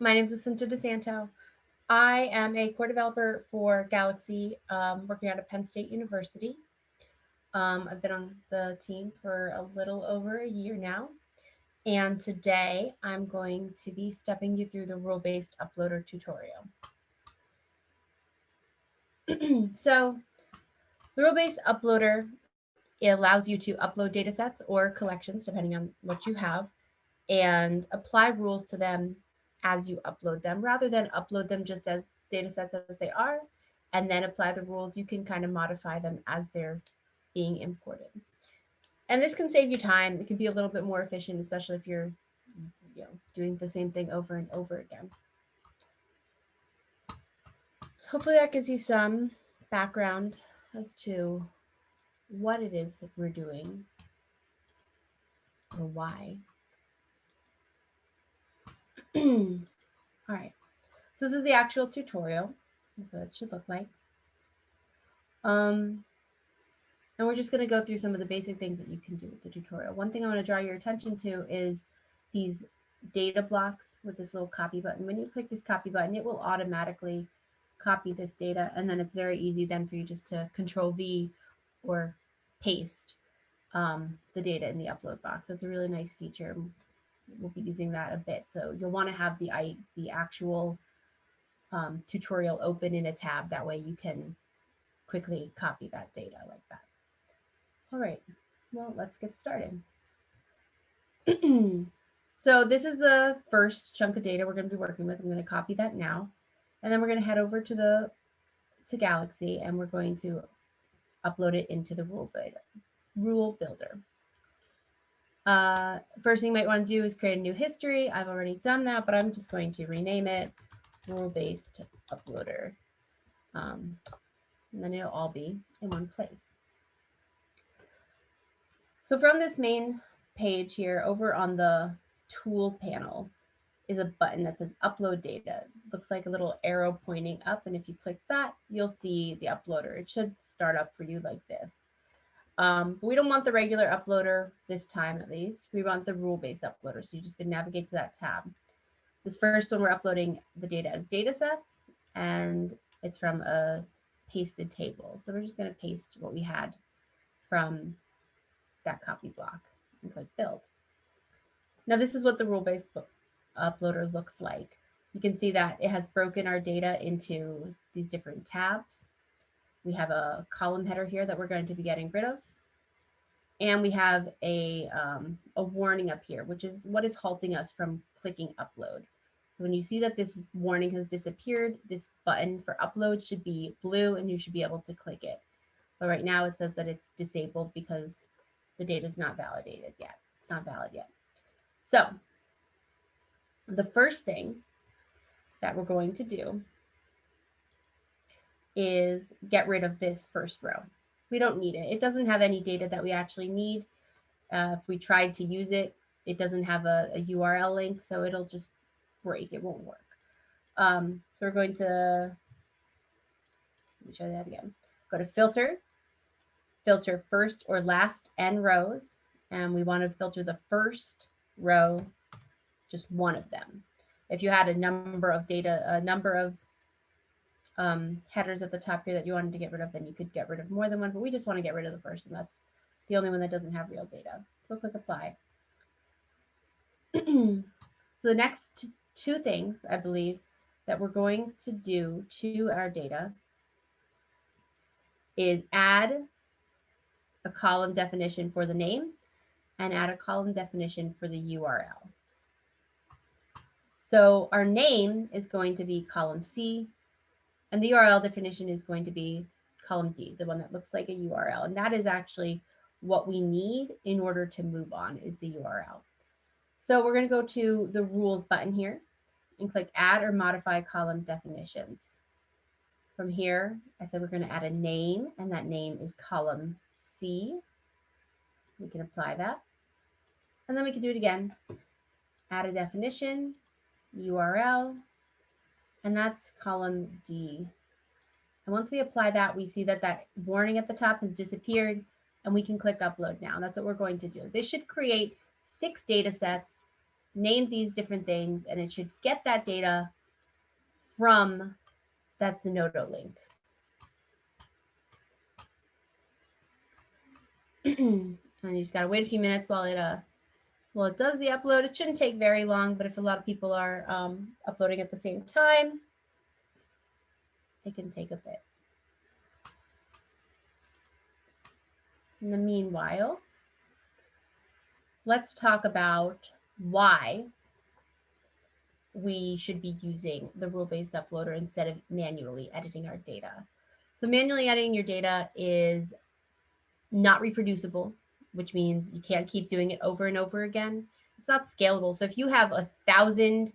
My name is Jacinta DeSanto. I am a core developer for Galaxy, um, working out of Penn State University. Um, I've been on the team for a little over a year now. And today I'm going to be stepping you through the rule-based uploader tutorial. so the rule-based uploader it allows you to upload data sets or collections, depending on what you have, and apply rules to them as you upload them, rather than upload them just as data sets as they are, and then apply the rules. You can kind of modify them as they're being imported. And this can save you time. It can be a little bit more efficient, especially if you're you know, doing the same thing over and over again. Hopefully that gives you some background as to what it is we're doing or why. All right, so this is the actual tutorial. So it should look like. Um, and we're just going to go through some of the basic things that you can do with the tutorial. One thing I want to draw your attention to is these data blocks with this little copy button. When you click this copy button, it will automatically copy this data. And then it's very easy then for you just to control V or paste um, the data in the upload box. That's a really nice feature. We'll be using that a bit. So you'll want to have the, the actual um, tutorial open in a tab. That way you can quickly copy that data like that. All right, well, let's get started. so this is the first chunk of data we're going to be working with. I'm going to copy that now. And then we're going to head over to the to Galaxy and we're going to upload it into the rule builder. Rule builder. Uh, first thing you might want to do is create a new history. I've already done that, but I'm just going to rename it rule-based uploader. Um, and then it'll all be in one place. So from this main page here over on the tool panel is a button that says upload data. It looks like a little arrow pointing up. And if you click that, you'll see the uploader. It should start up for you like this. Um, we don't want the regular uploader this time, at least. We want the rule-based uploader. So you just can navigate to that tab. This first one, we're uploading the data as data sets, and it's from a pasted table. So we're just going to paste what we had from that copy block and click build. Now this is what the rule-based uploader looks like. You can see that it has broken our data into these different tabs. We have a column header here that we're going to be getting rid of. And we have a, um, a warning up here, which is what is halting us from clicking upload. So when you see that this warning has disappeared, this button for upload should be blue and you should be able to click it. But right now it says that it's disabled because the data is not validated yet. It's not valid yet. So the first thing that we're going to do is get rid of this first row. We don't need it. It doesn't have any data that we actually need. Uh, if we tried to use it, it doesn't have a, a, URL link, so it'll just break. It won't work. Um, so we're going to, let me show that again. Go to filter, filter first or last n rows, and we want to filter the first row, just one of them. If you had a number of data, a number of um, headers at the top here that you wanted to get rid of, then you could get rid of more than one, but we just want to get rid of the first, and that's the only one that doesn't have real data. So click apply. so the next two things, I believe, that we're going to do to our data is add a column definition for the name and add a column definition for the URL. So our name is going to be column C, and the URL definition is going to be column D, the one that looks like a URL. And that is actually what we need in order to move on is the URL. So we're going to go to the rules button here and click add or modify column definitions. From here, I said we're going to add a name and that name is column C. We can apply that. And then we can do it again. Add a definition, URL, and that's column D. And once we apply that, we see that that warning at the top has disappeared and we can click upload now. That's what we're going to do. This should create six data sets name these different things, and it should get that data from that Zenodo link. and you just gotta wait a few minutes while it uh well it does the upload. It shouldn't take very long, but if a lot of people are um, uploading at the same time, it can take a bit. In the meanwhile, let's talk about why we should be using the rule-based uploader instead of manually editing our data. So manually editing your data is not reproducible, which means you can't keep doing it over and over again. It's not scalable. So if you have a thousand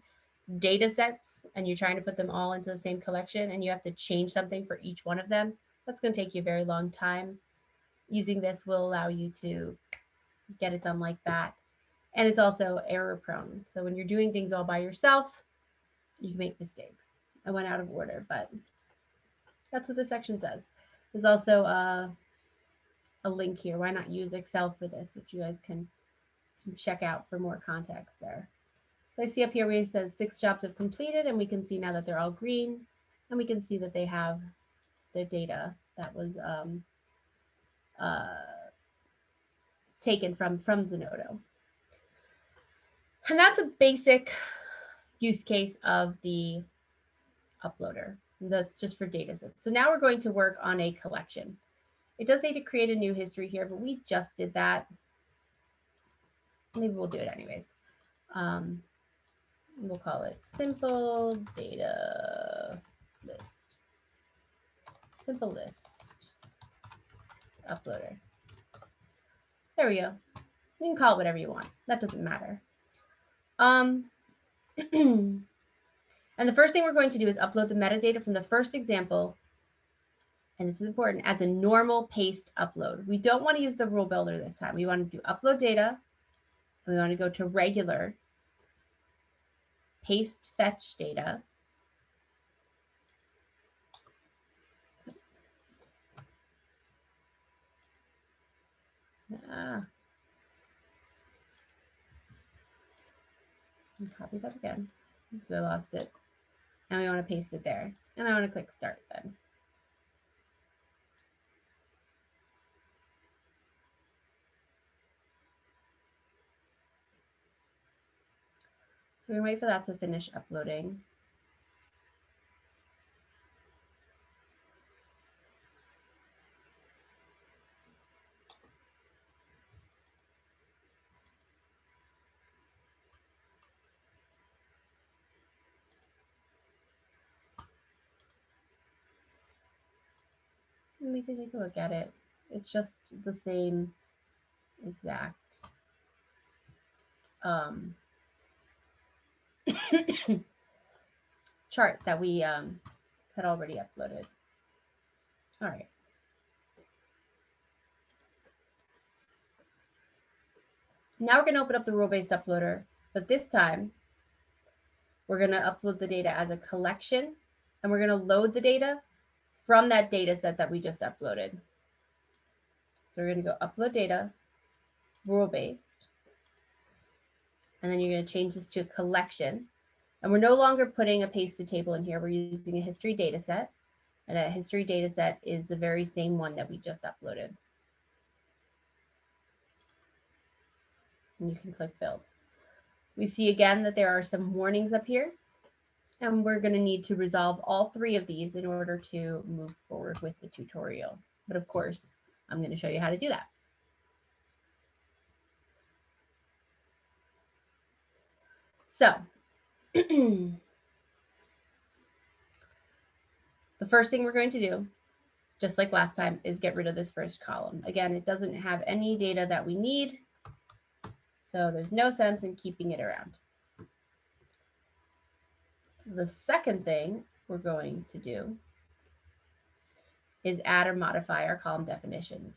data sets and you're trying to put them all into the same collection and you have to change something for each one of them, that's going to take you a very long time. Using this will allow you to get it done like that. And it's also error prone. So when you're doing things all by yourself, you can make mistakes. I went out of order, but that's what the section says. There's also a, a link here. Why not use Excel for this, which you guys can, check out for more context there. So I see up here where it says six jobs have completed, and we can see now that they're all green, and we can see that they have their data that was um, uh, taken from, from Zenodo. And that's a basic use case of the uploader. That's just for data sets. So now we're going to work on a collection. It does say to create a new history here, but we just did that. Maybe we'll do it anyways. Um, we'll call it simple data list. Simple list uploader. There we go. You can call it whatever you want. That doesn't matter. Um, and the first thing we're going to do is upload the metadata from the first example. And this is important as a normal paste upload. We don't want to use the rule builder this time. We want to do upload data. We want to go to regular paste fetch data. Ah, copy that again because I lost it. And we want to paste it there. And I want to click start then. So we wait for that to finish uploading. we can take a look at it. It's just the same exact um, chart that we um, had already uploaded. All right. Now we're going to open up the rule-based uploader, but this time we're going to upload the data as a collection and we're going to load the data from that data set that we just uploaded. So we're going to go upload data, rule-based, and then you're going to change this to a collection. And we're no longer putting a pasted table in here. We're using a history data set. And that history data set is the very same one that we just uploaded. And you can click build. We see again that there are some warnings up here. And we're going to need to resolve all three of these in order to move forward with the tutorial. But of course, I'm going to show you how to do that. So the first thing we're going to do, just like last time, is get rid of this first column. Again, it doesn't have any data that we need. So there's no sense in keeping it around. The second thing we're going to do is add or modify our column definitions.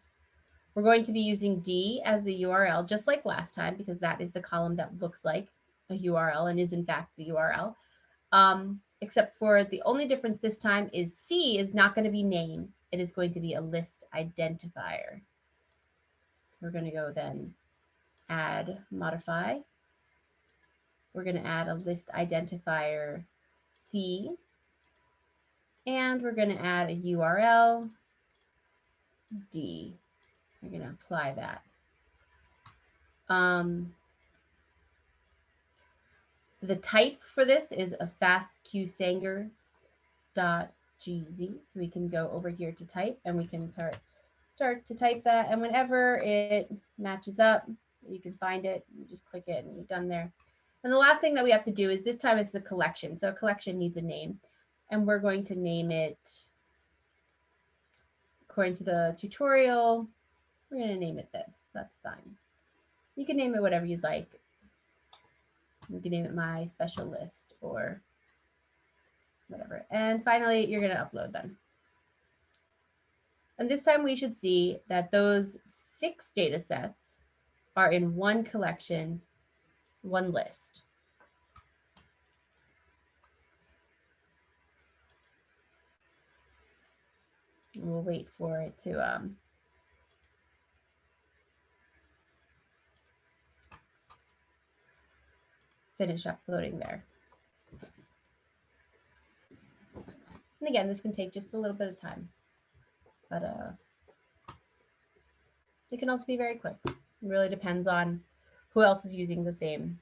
We're going to be using D as the URL, just like last time, because that is the column that looks like a URL and is in fact the URL. Um, except for the only difference this time is C is not going to be name. It is going to be a list identifier. We're going to go then add, modify, we're going to add a list identifier C. And we're going to add a URL D. We're going to apply that. Um, the type for this is a fastqsanger.gz. So we can go over here to type and we can start start to type that. And whenever it matches up, you can find it, you just click it and you're done there. And the last thing that we have to do is this time it's a collection. So a collection needs a name and we're going to name it according to the tutorial. We're going to name it this. That's fine. You can name it whatever you'd like. You can name it my special list or whatever. And finally, you're going to upload them. And this time we should see that those six data sets are in one collection, one list. we'll wait for it to um, finish uploading there. And again, this can take just a little bit of time, but uh, it can also be very quick. It really depends on who else is using the same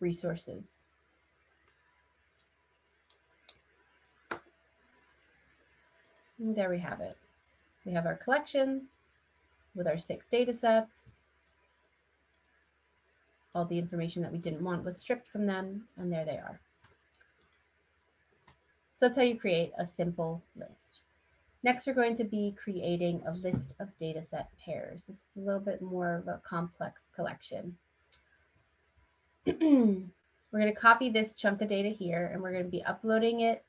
resources. And there we have it. We have our collection with our six data sets. All the information that we didn't want was stripped from them, and there they are. So that's how you create a simple list. Next, we're going to be creating a list of data set pairs. This is a little bit more of a complex collection. we're going to copy this chunk of data here, and we're going to be uploading it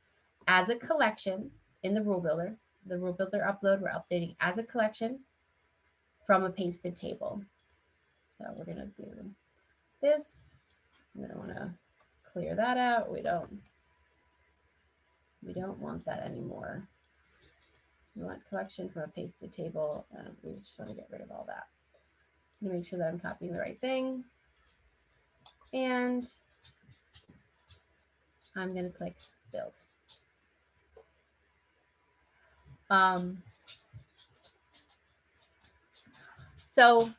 as a collection in the rule builder. The rule builder upload, we're updating as a collection from a pasted table. So we're going to do this. Don't want to clear that out. We don't we don't want that anymore. We want collection from a pasted table. and we just want to get rid of all that. To make sure that I'm copying the right thing. And I'm going to click build. Um, so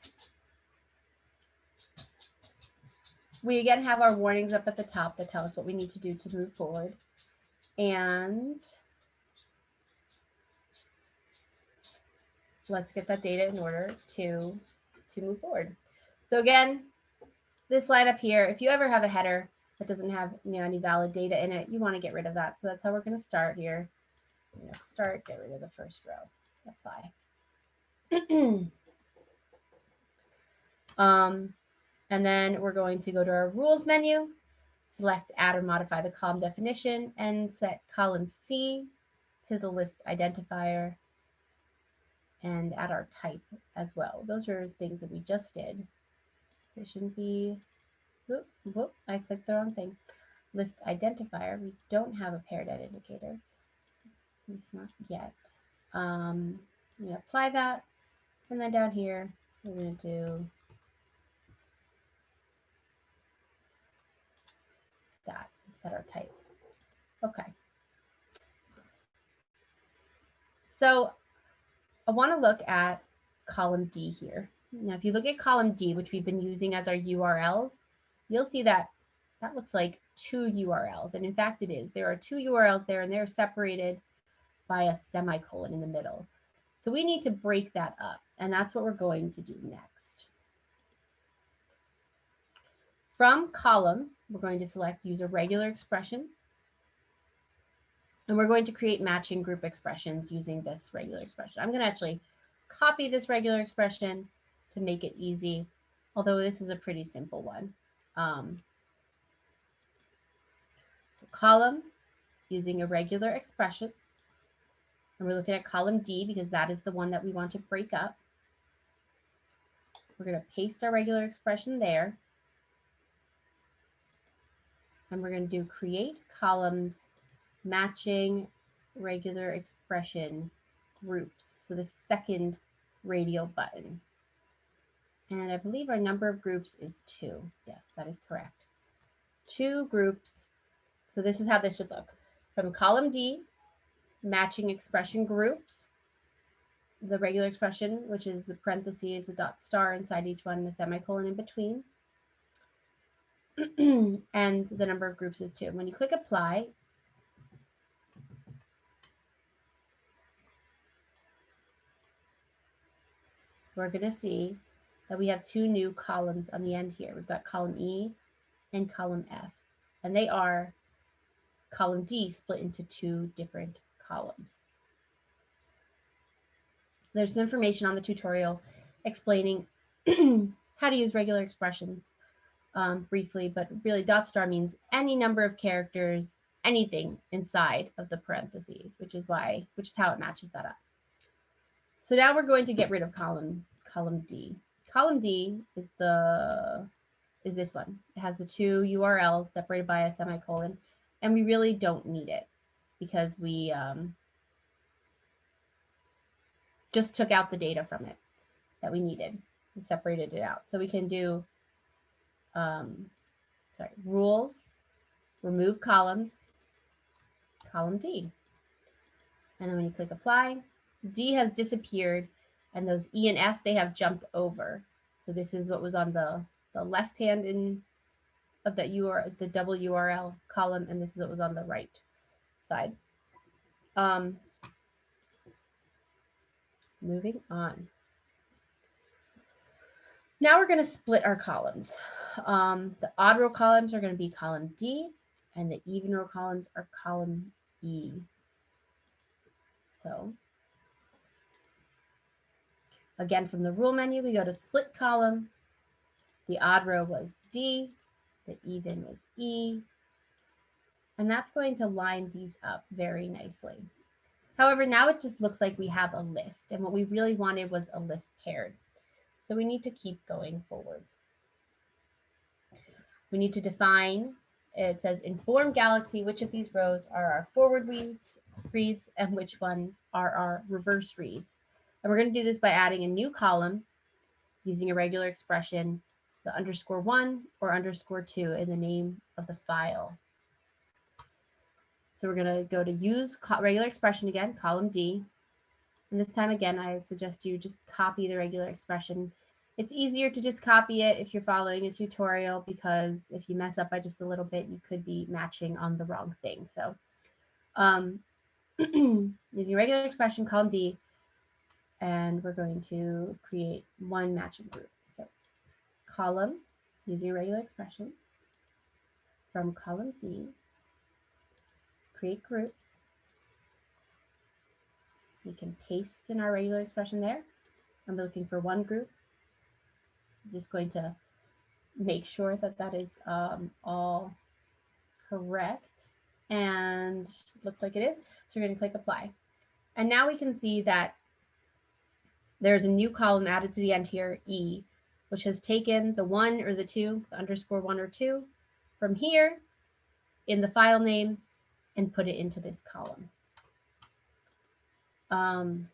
we again have our warnings up at the top that tell us what we need to do to move forward. And let's get that data in order to, to move forward. So again, this line up here, if you ever have a header that doesn't have you know, any valid data in it, you want to get rid of that. So that's how we're going to start here you know, start, get rid of the first row, apply. um, and then we're going to go to our rules menu, select add or modify the column definition and set column C to the list identifier and add our type as well. Those are things that we just did. There shouldn't be, whoop, whoop, I clicked the wrong thing. List identifier, we don't have a paired identifier. It's not yet. Um, I'm to apply that. And then down here, we're going to do that, set our type. Okay. So I want to look at column D here. Now, if you look at column D, which we've been using as our URLs, you'll see that that looks like two URLs. And in fact, it is. There are two URLs there and they're separated by a semicolon in the middle. So we need to break that up, and that's what we're going to do next. From column, we're going to select use a regular expression. And we're going to create matching group expressions using this regular expression. I'm going to actually copy this regular expression to make it easy, although this is a pretty simple one. Um, column using a regular expression. And we're looking at column D because that is the one that we want to break up. We're going to paste our regular expression there. And we're going to do create columns matching regular expression groups. So the second radial button. And I believe our number of groups is two. Yes, that is correct. two groups. So this is how this should look. From column D, matching expression groups, the regular expression, which is the parentheses, the dot star inside each one, the semicolon in between. and the number of groups is two. When you click apply, we're going to see that we have two new columns on the end here. We've got column E and column F, and they are column D split into two different columns. There's some information on the tutorial explaining how to use regular expressions um, briefly, but really dot star means any number of characters, anything inside of the parentheses, which is why, which is how it matches that up. So now we're going to get rid of column, column D. Column D is the, is this one. It has the two URLs separated by a semicolon, and we really don't need it because we um, just took out the data from it that we needed and separated it out. So we can do um, sorry, rules, remove columns, column D. And then when you click apply, D has disappeared and those E and F, they have jumped over. So this is what was on the, the left hand in of that URL, the double URL column, and this is what was on the right side. Um, moving on. Now we're going to split our columns. Um, the odd row columns are going to be column D and the even row columns are column E. So again, from the rule menu, we go to split column. The odd row was D, the even was E, and that's going to line these up very nicely. However, now it just looks like we have a list and what we really wanted was a list paired. So we need to keep going forward. We need to define, it says inform Galaxy which of these rows are our forward reads, reads and which ones are our reverse reads. And we're going to do this by adding a new column using a regular expression, the underscore one or underscore two in the name of the file. So we're going to go to use regular expression again, column D. And this time again, I suggest you just copy the regular expression it's easier to just copy it if you're following a tutorial because if you mess up by just a little bit, you could be matching on the wrong thing. So um, using regular expression, column D, and we're going to create one matching group. So column using regular expression from column D, create groups. We can paste in our regular expression there. I'm looking for one group just going to make sure that that is um, all correct and looks like it is. So we're going to click apply. And now we can see that there's a new column added to the end here, E, which has taken the one or the two, the underscore one or two from here in the file name and put it into this column. Um,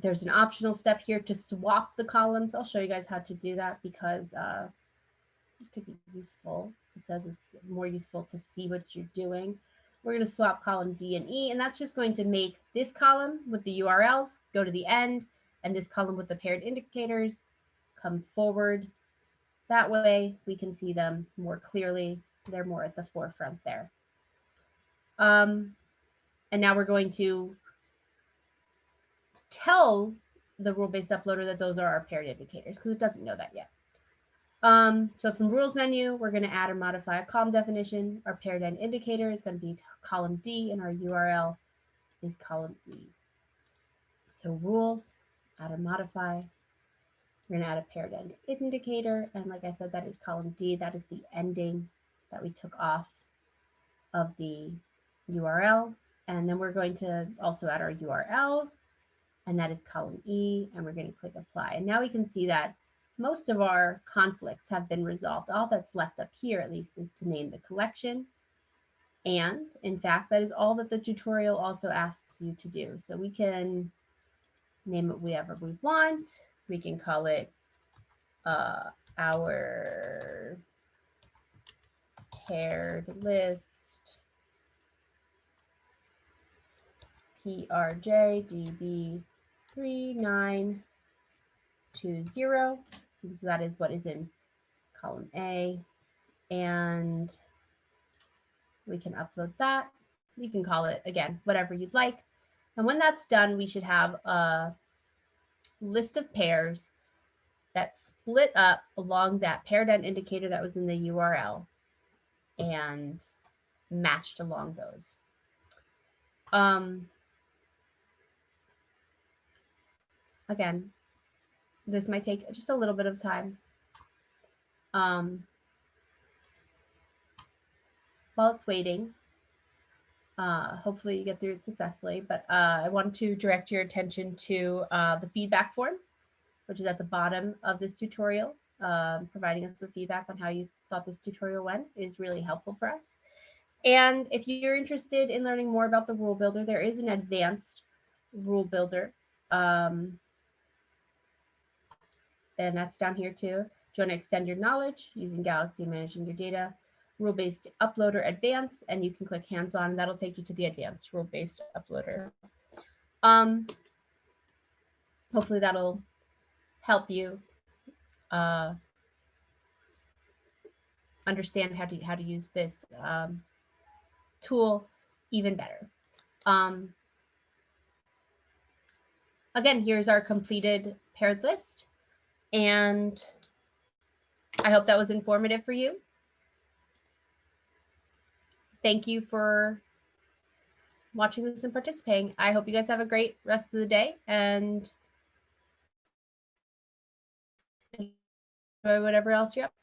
there's an optional step here to swap the columns. I'll show you guys how to do that because uh, it could be useful. It says it's more useful to see what you're doing. We're going to swap column D and E, and that's just going to make this column with the URLs go to the end, and this column with the paired indicators come forward. That way we can see them more clearly. They're more at the forefront there. Um, and now we're going to tell the rule-based uploader that those are our paired indicators because it doesn't know that yet. Um, so from rules menu, we're going to add or modify a column definition. Our paired end indicator is going to be column D and our URL is column E. So rules, add or modify. We're going to add a paired end indicator. And like I said, that is column D. That is the ending that we took off of the URL. And then we're going to also add our URL and that is column E, and we're going to click apply. And now we can see that most of our conflicts have been resolved. All that's left up here, at least, is to name the collection. And in fact, that is all that the tutorial also asks you to do. So we can name it whatever we want. We can call it uh, our paired list PRJ DB3920, since that is what is in column A. And we can upload that. You can call it, again, whatever you'd like. And when that's done, we should have a list of pairs that split up along that paired end indicator that was in the URL and matched along those. Um, again, this might take just a little bit of time. Um, while it's waiting, uh, hopefully you get through it successfully, but uh, I want to direct your attention to uh, the feedback form, which is at the bottom of this tutorial. Um, providing us with feedback on how you thought this tutorial went is really helpful for us. And if you're interested in learning more about the rule builder, there is an advanced rule builder. Um, and that's down here too. Do you want to extend your knowledge using Galaxy managing your data? Rule-based uploader advanced, and you can click hands-on. That'll take you to the advanced rule-based uploader. Um, hopefully that'll help you uh, understand how to how to use this um, tool even better. Um, again, here's our completed paired list. And I hope that was informative for you. Thank you for watching this and participating. I hope you guys have a great rest of the day and enjoy whatever else you're up.